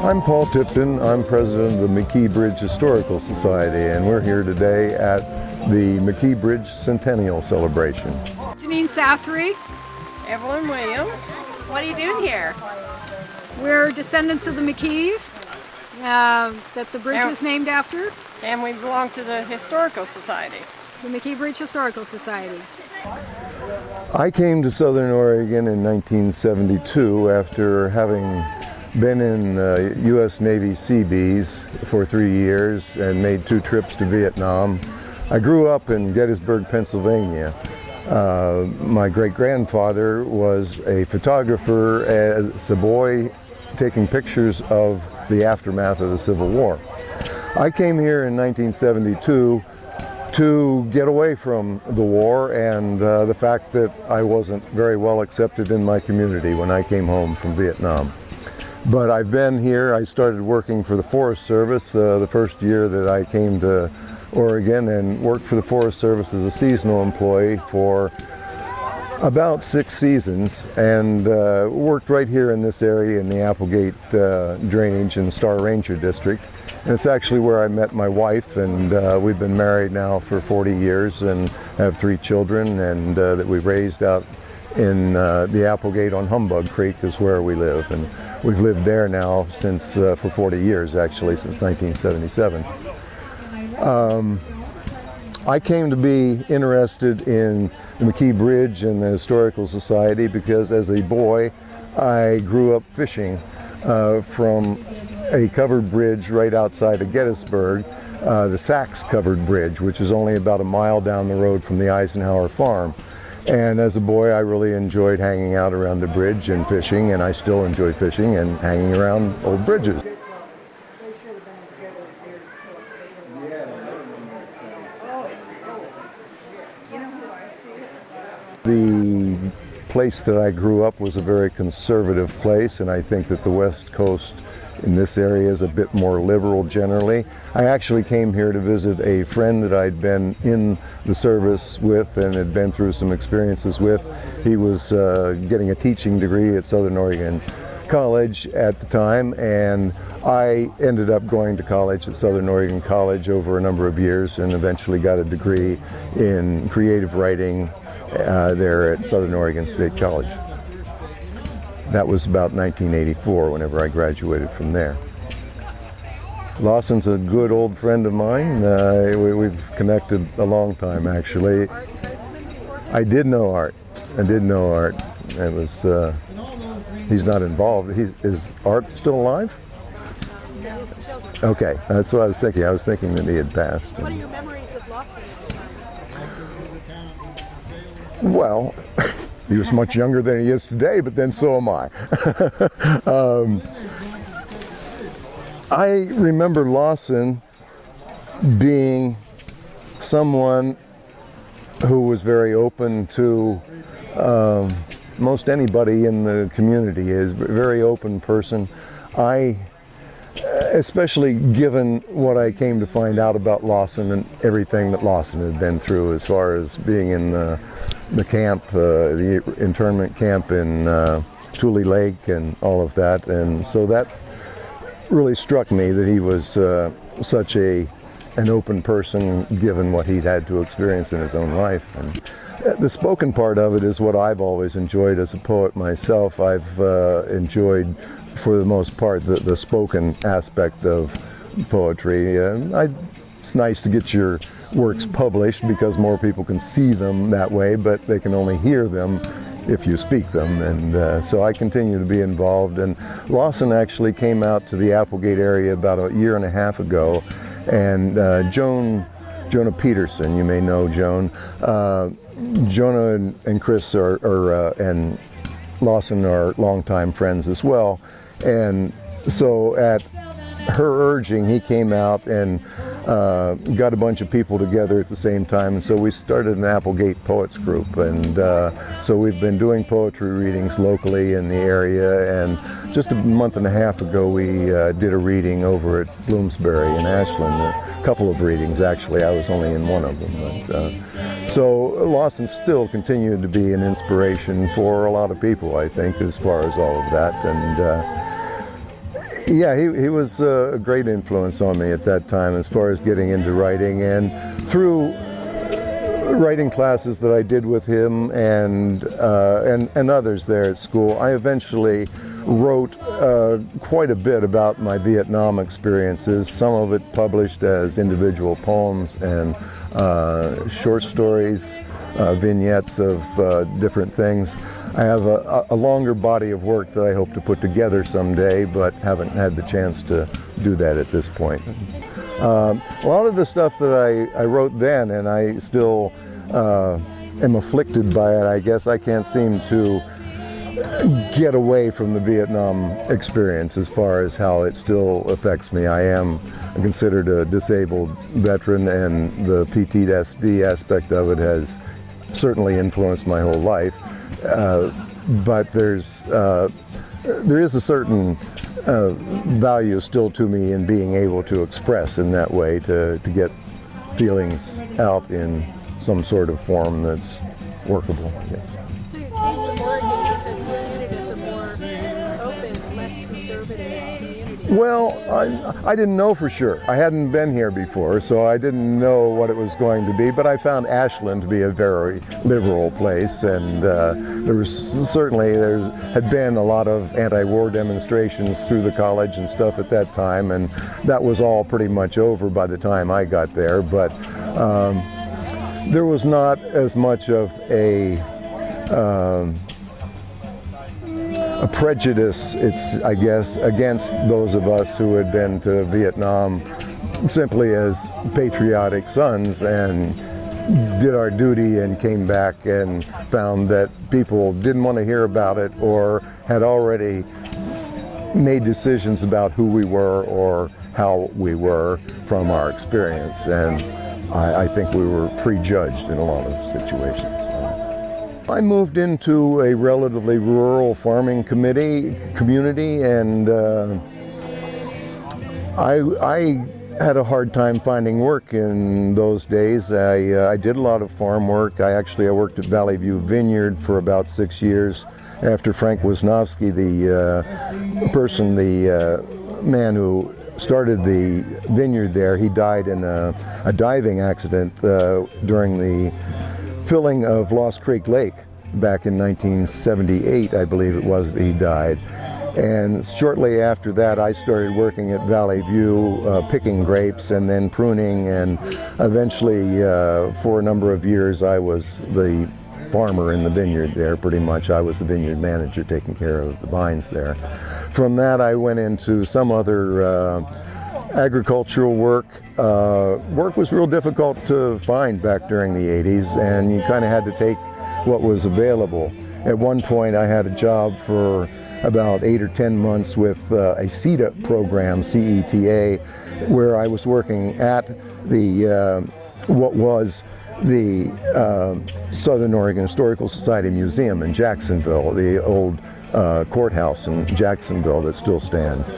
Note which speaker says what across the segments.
Speaker 1: I'm Paul Tipton. I'm president of the McKee Bridge Historical Society, and we're here today at the McKee Bridge Centennial Celebration.
Speaker 2: Janine Southry.
Speaker 3: Evelyn Williams.
Speaker 2: What are you doing here? We're descendants of the McKees uh, that the bridge was named after.
Speaker 3: And we belong to the Historical Society.
Speaker 2: The McKee Bridge Historical Society.
Speaker 1: I came to Southern Oregon in 1972 after having been in uh, U.S. Navy Seabees for three years and made two trips to Vietnam. I grew up in Gettysburg, Pennsylvania. Uh, my great-grandfather was a photographer as a boy taking pictures of the aftermath of the Civil War. I came here in 1972 to get away from the war and uh, the fact that I wasn't very well accepted in my community when I came home from Vietnam. But I've been here, I started working for the Forest Service uh, the first year that I came to Oregon and worked for the Forest Service as a seasonal employee for about six seasons and uh, worked right here in this area in the Applegate uh, Drainage and Star Ranger District. And it's actually where I met my wife and uh, we've been married now for 40 years and have three children and uh, that we raised out in uh, the Applegate on Humbug Creek is where we live. And we've lived there now since, uh, for 40 years actually, since 1977. Um, I came to be interested in the McKee Bridge and the Historical Society because as a boy I grew up fishing uh, from a covered bridge right outside of Gettysburg, uh, the Sachs covered bridge, which is only about a mile down the road from the Eisenhower farm. And as a boy, I really enjoyed hanging out around the bridge and fishing, and I still enjoy fishing and hanging around old bridges. The place that I grew up was a very conservative place, and I think that the West Coast in this area is a bit more liberal generally. I actually came here to visit a friend that I'd been in the service with and had been through some experiences with. He was uh, getting a teaching degree at Southern Oregon College at the time and I ended up going to college at Southern Oregon College over a number of years and eventually got a degree in creative writing uh, there at Southern Oregon State College. That was about 1984 whenever I graduated from there. Lawson's a good old friend of mine. Uh, we, have connected a long time actually. I did know Art. I did know Art. It was, uh, he's not involved. He's, is Art still alive? Okay, that's what I was thinking. I was thinking that he had passed.
Speaker 2: What are your memories of Lawson?
Speaker 1: Well, He was much younger than he is today, but then so am I. um, I remember Lawson being someone who was very open to um, most anybody in the community is a very open person. I especially given what I came to find out about Lawson and everything that Lawson had been through as far as being in the, the camp, uh, the internment camp in uh, Tule Lake and all of that. And so that really struck me that he was uh, such a an open person given what he'd had to experience in his own life. And the spoken part of it is what I've always enjoyed as a poet myself. I've uh, enjoyed for the most part, the, the spoken aspect of poetry. And I, it's nice to get your works published because more people can see them that way, but they can only hear them if you speak them. And uh, so I continue to be involved. And Lawson actually came out to the Applegate area about a year and a half ago. And uh, Joan, Jonah Peterson, you may know Joan. Uh, Jonah and, and Chris are, are uh, and Lawson are longtime friends as well. And so at her urging, he came out and uh, got a bunch of people together at the same time, and so we started an Applegate Poets Group. And uh, so we've been doing poetry readings locally in the area. And just a month and a half ago, we uh, did a reading over at Bloomsbury in Ashland. A couple of readings, actually. I was only in one of them. But, uh, so Lawson still continued to be an inspiration for a lot of people, I think, as far as all of that. And uh, yeah, he, he was uh, a great influence on me at that time as far as getting into writing and through writing classes that I did with him and, uh, and, and others there at school, I eventually wrote uh, quite a bit about my Vietnam experiences, some of it published as individual poems and uh, short stories, uh, vignettes of uh, different things. I have a, a, longer body of work that I hope to put together someday, but haven't had the chance to do that at this point. Um, a lot of the stuff that I, I wrote then, and I still uh, am afflicted by it, I guess I can't seem to get away from the Vietnam experience as far as how it still affects me. I am considered a disabled veteran and the PTSD aspect of it has certainly influenced my whole life. Uh, but there's uh, there is a certain uh, value still to me in being able to express in that way to, to get feelings out in some sort of form that's workable. Yes. Well, I, I, didn't know for sure. I hadn't been here before, so I didn't know what it was going to be, but I found Ashland to be a very liberal place, and uh, there was certainly, there had been a lot of anti-war demonstrations through the college and stuff at that time, and that was all pretty much over by the time I got there, but um, there was not as much of a um, a prejudice, it's, I guess, against those of us who had been to Vietnam simply as patriotic sons and did our duty and came back and found that people didn't want to hear about it or had already made decisions about who we were or how we were from our experience. And I, I think we were prejudged in a lot of situations. I moved into a relatively rural farming committee community and uh, I, I had a hard time finding work in those days. I, uh, I did a lot of farm work. I actually I worked at Valley View Vineyard for about six years after Frank Wisnovsky, the uh, person, the uh, man who started the vineyard there, he died in a, a diving accident uh, during the filling of Lost Creek Lake back in 1978, I believe it was, that he died. And shortly after that, I started working at Valley View, uh, picking grapes and then pruning. And eventually, uh, for a number of years, I was the farmer in the vineyard there, pretty much. I was the vineyard manager taking care of the vines there. From that, I went into some other uh, agricultural work. Uh, work was real difficult to find back during the 80s, and you kind of had to take what was available. At one point, I had a job for about eight or 10 months with uh, a CETA program, CETA, where I was working at the, uh, what was the uh, Southern Oregon Historical Society Museum in Jacksonville, the old uh, courthouse in Jacksonville that still stands.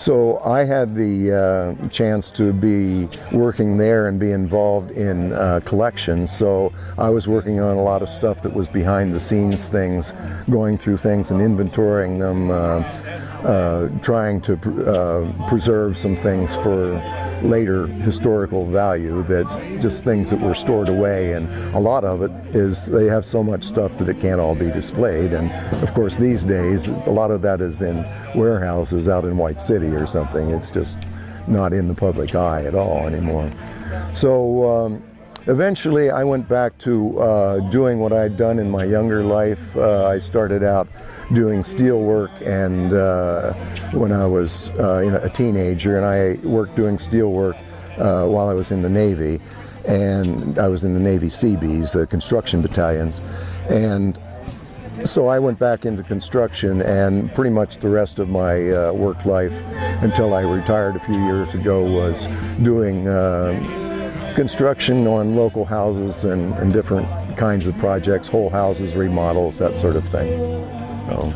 Speaker 1: So I had the uh, chance to be working there and be involved in uh, collections. So I was working on a lot of stuff that was behind the scenes things, going through things and inventorying them, uh, uh trying to pr uh, preserve some things for later historical value that's just things that were stored away and a lot of it is they have so much stuff that it can't all be displayed and of course these days a lot of that is in warehouses out in White City or something. It's just not in the public eye at all anymore. So um, eventually I went back to uh, doing what I'd done in my younger life. Uh, I started out doing steel work and uh, when I was uh, a teenager and I worked doing steel work uh, while I was in the Navy and I was in the Navy Seabees, uh, construction battalions and so I went back into construction, and pretty much the rest of my uh, work life until I retired a few years ago was doing uh, construction on local houses and, and different kinds of projects, whole houses, remodels, that sort of thing. So.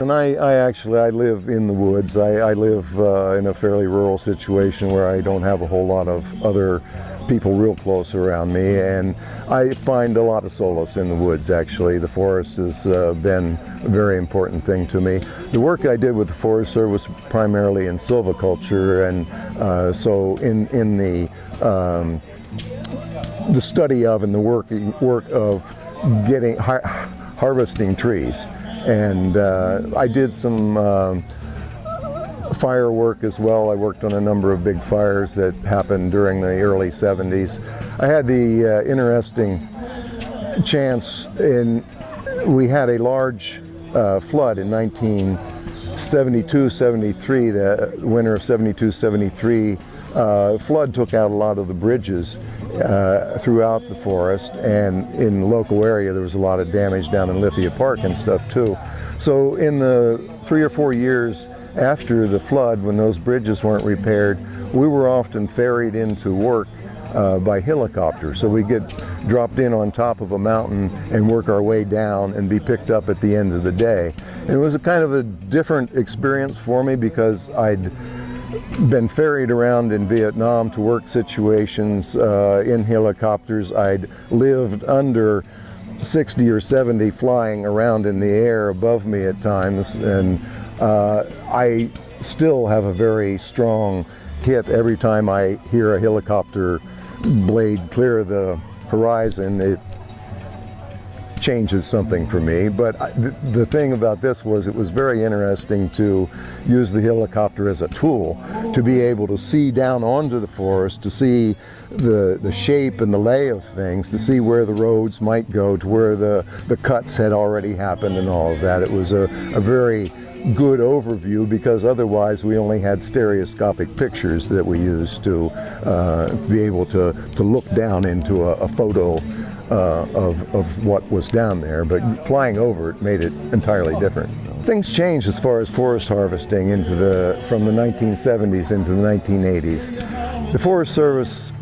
Speaker 1: And I, I actually, I live in the woods. I, I live uh, in a fairly rural situation where I don't have a whole lot of other people real close around me. And I find a lot of solace in the woods, actually. The forest has uh, been a very important thing to me. The work I did with the Forest Service primarily in silviculture. And uh, so in, in the, um, the study of and the working, work of getting, har harvesting trees. And uh, I did some firework as well. I worked on a number of big fires that happened during the early 70s. I had the uh, interesting chance in, we had a large uh, flood in 1972-73, the winter of 72-73. Uh, flood took out a lot of the bridges uh, throughout the forest and in the local area there was a lot of damage down in Lithia Park and stuff too. So in the three or four years after the flood when those bridges weren't repaired we were often ferried into work uh, by helicopter. So we get dropped in on top of a mountain and work our way down and be picked up at the end of the day. And it was a kind of a different experience for me because I'd been ferried around in Vietnam to work situations uh, in helicopters. I'd lived under 60 or 70 flying around in the air above me at times and uh, I still have a very strong hit every time I hear a helicopter blade clear the horizon. It changes something for me. But I, the, the thing about this was it was very interesting to use the helicopter as a tool to be able to see down onto the forest, to see the, the shape and the lay of things, to see where the roads might go, to where the, the cuts had already happened and all of that. It was a, a very good overview because otherwise we only had stereoscopic pictures that we used to uh, be able to, to look down into a, a photo uh, of, of what was down there, but flying over it made it entirely different. Things changed as far as forest harvesting into the, from the 1970s into the 1980s. The Forest Service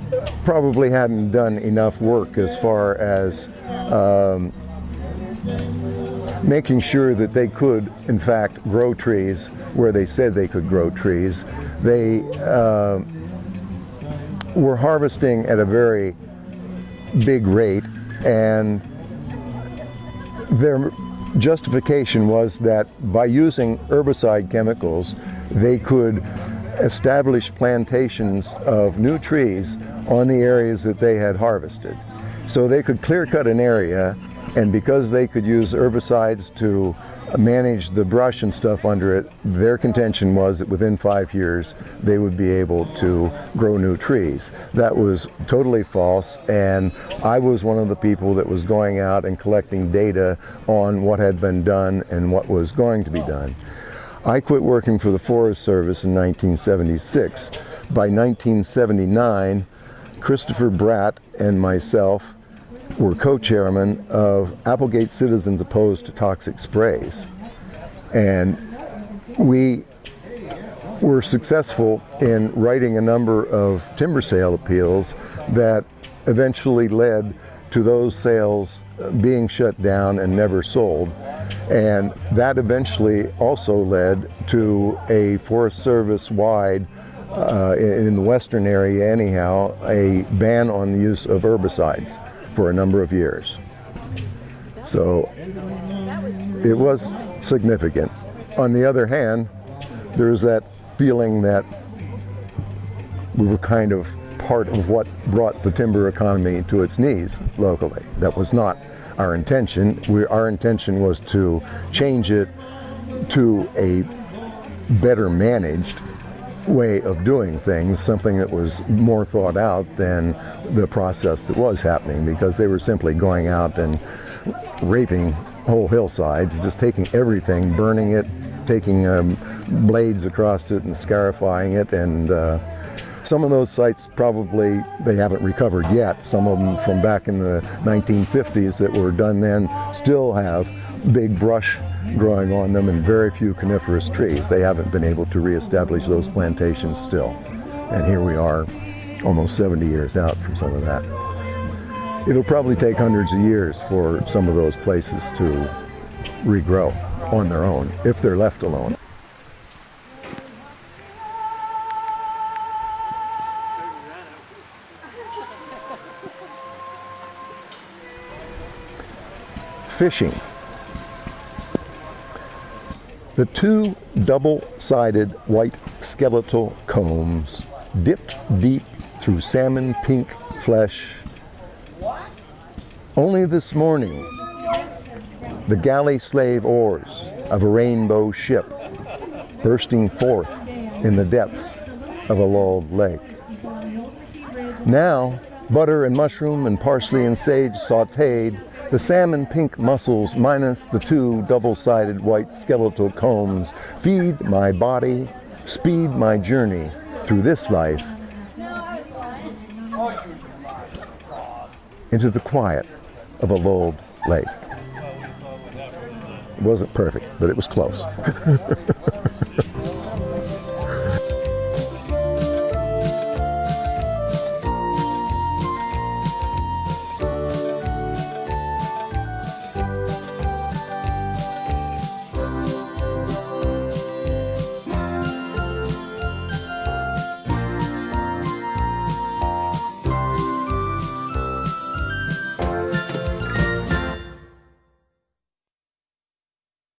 Speaker 1: probably hadn't done enough work as far as um, making sure that they could, in fact, grow trees where they said they could grow trees. They uh, were harvesting at a very big rate and their justification was that by using herbicide chemicals they could establish plantations of new trees on the areas that they had harvested. So they could clear cut an area and because they could use herbicides to manage the brush and stuff under it, their contention was that within five years they would be able to grow new trees. That was totally false and I was one of the people that was going out and collecting data on what had been done and what was going to be done. I quit working for the Forest Service in 1976. By 1979, Christopher Bratt and myself were co-chairman of Applegate Citizens Opposed to Toxic Sprays. And we were successful in writing a number of timber sale appeals that eventually led to those sales being shut down and never sold. And that eventually also led to a Forest Service wide uh, in the western area anyhow, a ban on the use of herbicides for a number of years. So it was significant. On the other hand, there's that feeling that we were kind of part of what brought the timber economy to its knees locally. That was not our intention. We, our intention was to change it to a better managed way of doing things, something that was more thought out than the process that was happening because they were simply going out and raping whole hillsides, just taking everything, burning it, taking um, blades across it and scarifying it and uh, some of those sites probably they haven't recovered yet. Some of them from back in the 1950s that were done then still have big brush growing on them and very few coniferous trees. They haven't been able to reestablish those plantations still. And here we are, almost 70 years out from some of that. It'll probably take hundreds of years for some of those places to regrow on their own, if they're left alone. Fishing. The two double-sided white skeletal combs dipped deep through salmon pink flesh. Only this morning, the galley slave oars of a rainbow ship bursting forth in the depths of a lulled lake. Now, butter and mushroom and parsley and sage sauteed, the salmon pink muscles minus the two double-sided white skeletal combs feed my body, speed my journey through this life into the quiet of a lulled lake. It wasn't perfect, but it was close.